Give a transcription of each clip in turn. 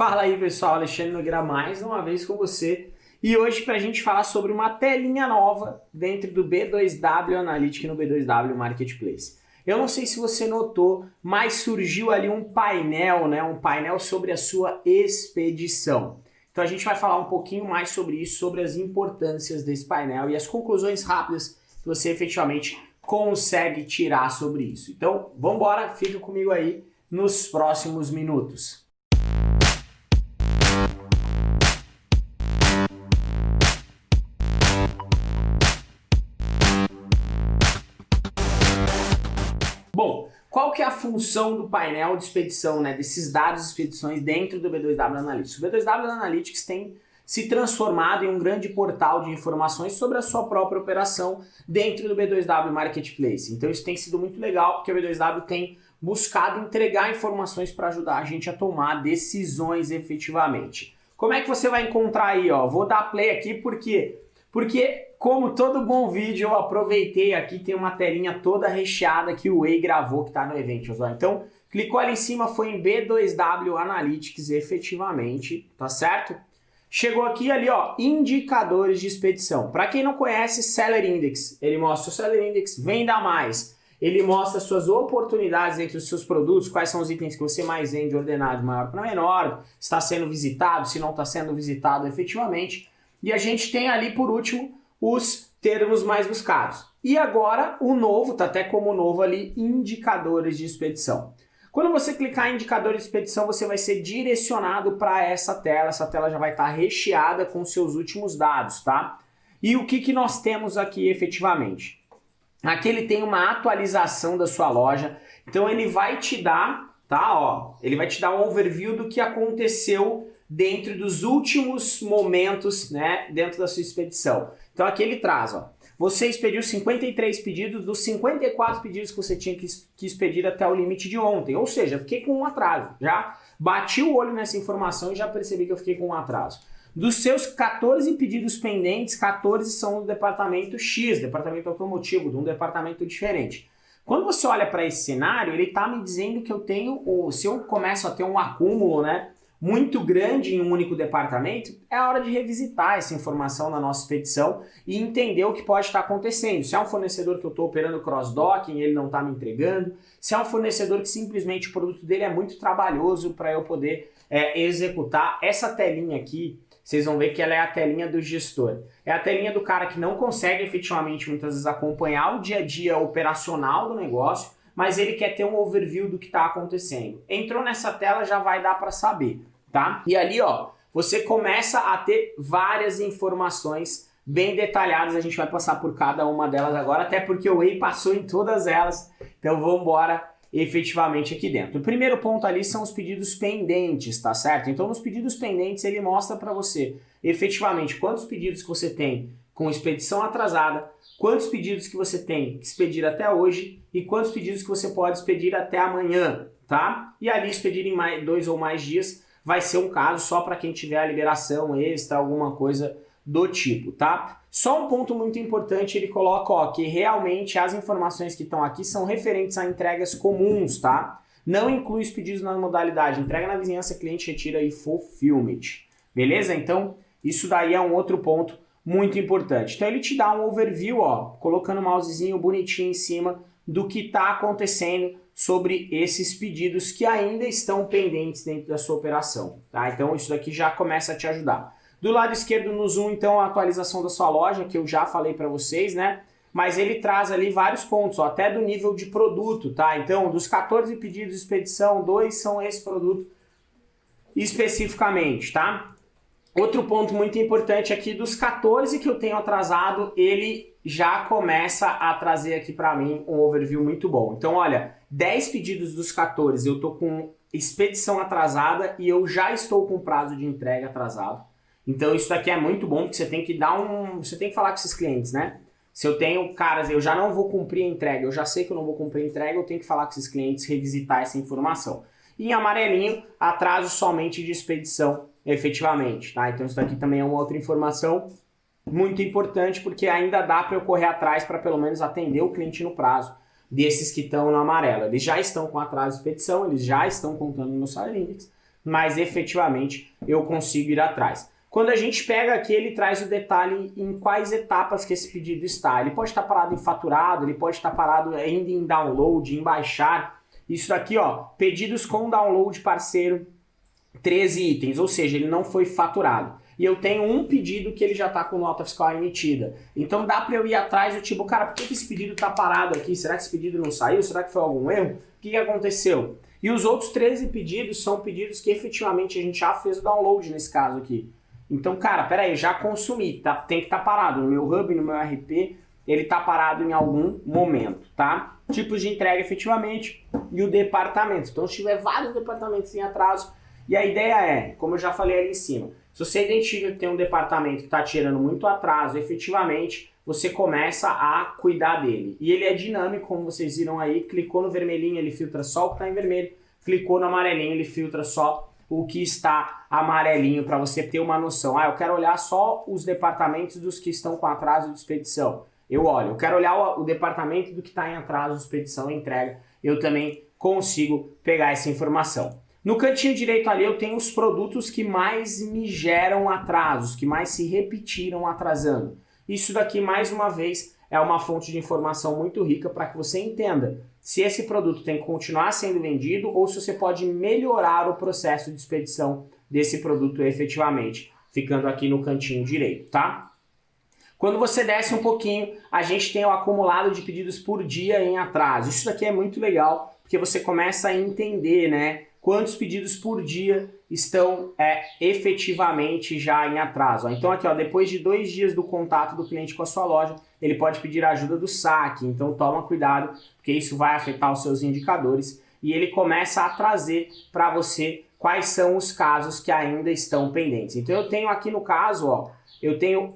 Fala aí pessoal, Alexandre Nogueira mais uma vez com você e hoje para a gente falar sobre uma telinha nova dentro do B2W Analytics no B2W Marketplace. Eu não sei se você notou, mas surgiu ali um painel, né, um painel sobre a sua expedição. Então a gente vai falar um pouquinho mais sobre isso, sobre as importâncias desse painel e as conclusões rápidas que você efetivamente consegue tirar sobre isso. Então vamos embora, fica comigo aí nos próximos minutos. Bom, qual que é a função do painel de expedição, né, desses dados de expedições dentro do B2W Analytics? O B2W Analytics tem se transformado em um grande portal de informações sobre a sua própria operação dentro do B2W Marketplace. Então isso tem sido muito legal, porque o B2W tem buscado entregar informações para ajudar a gente a tomar decisões efetivamente. Como é que você vai encontrar aí? Ó? Vou dar play aqui porque porque, como todo bom vídeo, eu aproveitei aqui, tem uma telinha toda recheada que o Way gravou que está no evento. Então, clicou ali em cima, foi em B2W Analytics efetivamente, tá certo? Chegou aqui ali, ó, indicadores de expedição. Para quem não conhece, Seller Index, ele mostra o Seller Index, venda mais. Ele mostra suas oportunidades entre os seus produtos, quais são os itens que você mais vende ordenado de maior para menor, está sendo visitado, se não está sendo visitado efetivamente. E a gente tem ali, por último, os termos mais buscados. E agora, o novo, tá até como novo ali, indicadores de expedição. Quando você clicar em indicadores de expedição, você vai ser direcionado para essa tela. Essa tela já vai estar tá recheada com seus últimos dados, tá? E o que, que nós temos aqui efetivamente? Aqui ele tem uma atualização da sua loja, então ele vai te dar, tá? Ó, ele vai te dar um overview do que aconteceu dentro dos últimos momentos, né, dentro da sua expedição. Então aqui ele traz, ó, você expediu 53 pedidos dos 54 pedidos que você tinha que, que expedir até o limite de ontem, ou seja, fiquei com um atraso, já bati o olho nessa informação e já percebi que eu fiquei com um atraso. Dos seus 14 pedidos pendentes, 14 são do departamento X, departamento automotivo, de um departamento diferente. Quando você olha para esse cenário, ele está me dizendo que eu tenho, se eu começo a ter um acúmulo, né, muito grande em um único departamento, é hora de revisitar essa informação na nossa expedição e entender o que pode estar acontecendo. Se é um fornecedor que eu estou operando cross-docking e ele não está me entregando, se é um fornecedor que simplesmente o produto dele é muito trabalhoso para eu poder é, executar. Essa telinha aqui, vocês vão ver que ela é a telinha do gestor. É a telinha do cara que não consegue efetivamente muitas vezes acompanhar o dia a dia operacional do negócio, mas ele quer ter um overview do que está acontecendo. Entrou nessa tela, já vai dar para saber tá? E ali, ó, você começa a ter várias informações bem detalhadas, a gente vai passar por cada uma delas agora, até porque o Way passou em todas elas, então vamos embora efetivamente aqui dentro. O primeiro ponto ali são os pedidos pendentes, tá certo? Então nos pedidos pendentes ele mostra para você efetivamente quantos pedidos que você tem com expedição atrasada, quantos pedidos que você tem que expedir até hoje e quantos pedidos que você pode expedir até amanhã, tá? E ali expedir em mais, dois ou mais dias vai ser um caso só para quem tiver a liberação extra, alguma coisa do tipo, tá? Só um ponto muito importante, ele coloca ó, que realmente as informações que estão aqui são referentes a entregas comuns, tá? Não inclui os pedidos na modalidade entrega na vizinhança, cliente retira e fulfillment. Beleza? Então, isso daí é um outro ponto muito importante. Então ele te dá um overview, ó, colocando o mousezinho bonitinho em cima do que está acontecendo sobre esses pedidos que ainda estão pendentes dentro da sua operação. Tá? Então isso daqui já começa a te ajudar. Do lado esquerdo no Zoom, então, a atualização da sua loja, que eu já falei para vocês, né? Mas ele traz ali vários pontos, ó, até do nível de produto, tá? Então, dos 14 pedidos de expedição, dois são esse produto especificamente, tá? Outro ponto muito importante aqui, dos 14 que eu tenho atrasado, ele já começa a trazer aqui para mim um overview muito bom. Então, olha, 10 pedidos dos 14 eu tô com expedição atrasada e eu já estou com prazo de entrega atrasado. Então, isso daqui é muito bom, porque você tem que dar um... Você tem que falar com esses clientes, né? Se eu tenho caras, eu já não vou cumprir a entrega, eu já sei que eu não vou cumprir a entrega, eu tenho que falar com esses clientes, revisitar essa informação. E em amarelinho, atraso somente de expedição efetivamente, tá? Então isso daqui também é uma outra informação muito importante porque ainda dá para eu correr atrás para pelo menos atender o cliente no prazo desses que estão no amarelo. Eles já estão com atraso de expedição, eles já estão contando no Salary Index, mas efetivamente eu consigo ir atrás. Quando a gente pega aqui, ele traz o detalhe em quais etapas que esse pedido está. Ele pode estar parado em faturado, ele pode estar parado ainda em download, em baixar. Isso daqui, ó, pedidos com download parceiro, 13 itens, ou seja, ele não foi faturado. E eu tenho um pedido que ele já está com nota fiscal emitida. Então dá para eu ir atrás do tipo, cara, por que esse pedido está parado aqui? Será que esse pedido não saiu? Será que foi algum erro? O que, que aconteceu? E os outros 13 pedidos são pedidos que efetivamente a gente já fez o download nesse caso aqui. Então, cara, peraí, já consumi, tá, tem que estar tá parado. No meu hub, no meu RP, ele está parado em algum momento, tá? Tipos de entrega efetivamente e o departamento. Então, se tiver vários departamentos em atraso, e a ideia é, como eu já falei ali em cima, se você identifica que tem um departamento que está tirando muito atraso, efetivamente, você começa a cuidar dele. E ele é dinâmico, como vocês viram aí, clicou no vermelhinho, ele filtra só o que está em vermelho, clicou no amarelinho, ele filtra só o que está amarelinho para você ter uma noção. Ah, eu quero olhar só os departamentos dos que estão com atraso de expedição. Eu olho. Eu quero olhar o, o departamento do que está em atraso de expedição e entrega. Eu também consigo pegar essa informação. No cantinho direito ali eu tenho os produtos que mais me geram atrasos, que mais se repetiram atrasando. Isso daqui, mais uma vez, é uma fonte de informação muito rica para que você entenda se esse produto tem que continuar sendo vendido ou se você pode melhorar o processo de expedição desse produto efetivamente, ficando aqui no cantinho direito, tá? Quando você desce um pouquinho, a gente tem o acumulado de pedidos por dia em atraso. Isso daqui é muito legal, porque você começa a entender, né, quantos pedidos por dia estão é, efetivamente já em atraso. Então aqui, ó, depois de dois dias do contato do cliente com a sua loja, ele pode pedir ajuda do saque. Então toma cuidado, porque isso vai afetar os seus indicadores e ele começa a trazer para você quais são os casos que ainda estão pendentes. Então eu tenho aqui no caso, ó, eu tenho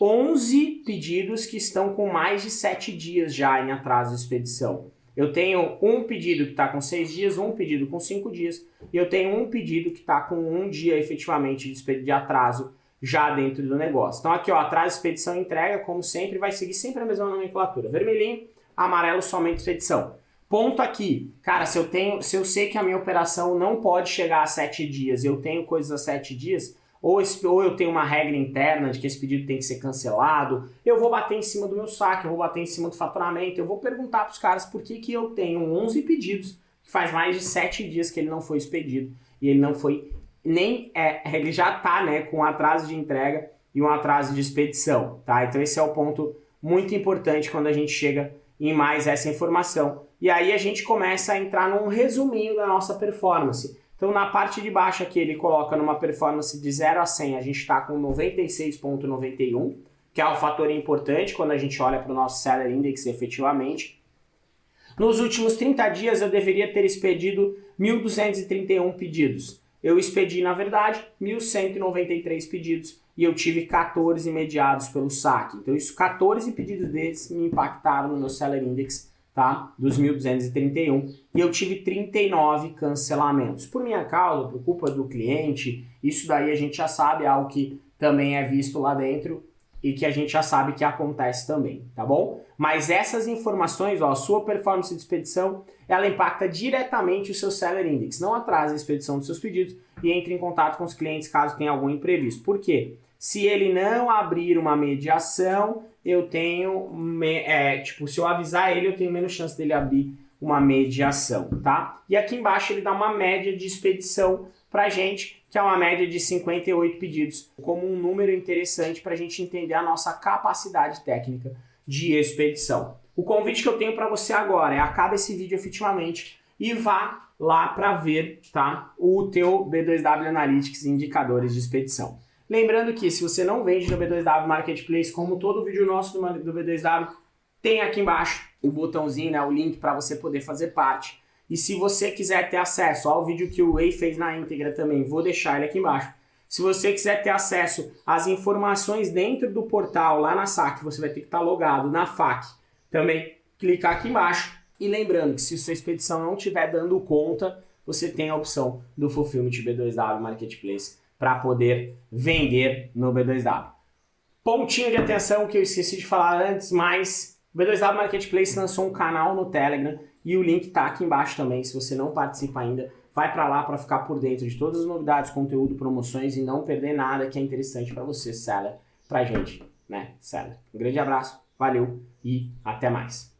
11 pedidos que estão com mais de 7 dias já em atraso de expedição. Eu tenho um pedido que está com 6 dias, um pedido com 5 dias, e eu tenho um pedido que está com um dia efetivamente de atraso já dentro do negócio. Então aqui, ó, atraso, expedição entrega, como sempre, vai seguir sempre a mesma nomenclatura. Vermelhinho, amarelo, somente expedição. Ponto aqui, cara, se eu tenho, se eu sei que a minha operação não pode chegar a 7 dias, eu tenho coisas a 7 dias, ou, esse, ou eu tenho uma regra interna de que esse pedido tem que ser cancelado, eu vou bater em cima do meu saque, eu vou bater em cima do faturamento, eu vou perguntar para os caras por que, que eu tenho 11 pedidos, que faz mais de 7 dias que ele não foi expedido, e ele não foi nem é, ele já está né, com um atraso de entrega e um atraso de expedição. Tá? Então esse é o ponto muito importante quando a gente chega em mais essa informação. E aí a gente começa a entrar num resuminho da nossa performance. Então na parte de baixo aqui ele coloca numa performance de 0 a 100, a gente está com 96.91, que é um fator importante quando a gente olha para o nosso Seller Index efetivamente. Nos últimos 30 dias eu deveria ter expedido 1.231 pedidos. Eu expedi, na verdade, 1.193 pedidos e eu tive 14 mediados pelo saque. Então, isso, 14 pedidos desses me impactaram no meu Seller Index, tá? Dos 1.231. E eu tive 39 cancelamentos. Por minha causa, por culpa do cliente, isso daí a gente já sabe, é algo que também é visto lá dentro e que a gente já sabe que acontece também, tá bom? Mas essas informações, ó, a sua performance de expedição, ela impacta diretamente o seu Seller Index. Não atrasa a expedição dos seus pedidos e entre em contato com os clientes caso tenha algum imprevisto. Por quê? Se ele não abrir uma mediação, eu tenho, é, tipo, se eu avisar ele, eu tenho menos chance dele abrir uma mediação, tá? E aqui embaixo ele dá uma média de expedição pra gente, que é uma média de 58 pedidos, como um número interessante para a gente entender a nossa capacidade técnica de expedição. O convite que eu tenho para você agora é acabe esse vídeo efetivamente e vá lá para ver tá, o teu B2W Analytics indicadores de expedição. Lembrando que se você não vende no B2W Marketplace, como todo vídeo nosso do B2W, tem aqui embaixo o botãozinho, né, o link para você poder fazer parte. E se você quiser ter acesso ao vídeo que o Way fez na íntegra também, vou deixar ele aqui embaixo. Se você quiser ter acesso às informações dentro do portal, lá na SAC, você vai ter que estar logado na FAC. Também clicar aqui embaixo. E lembrando que se sua expedição não estiver dando conta, você tem a opção do Fulfillment B2W Marketplace para poder vender no B2W. Pontinho de atenção que eu esqueci de falar antes, mas o B2W Marketplace lançou um canal no Telegram e o link está aqui embaixo também, se você não participa ainda, vai para lá para ficar por dentro de todas as novidades, conteúdo, promoções e não perder nada que é interessante para você, seller, pra gente, né, seller. Um grande abraço, valeu e até mais.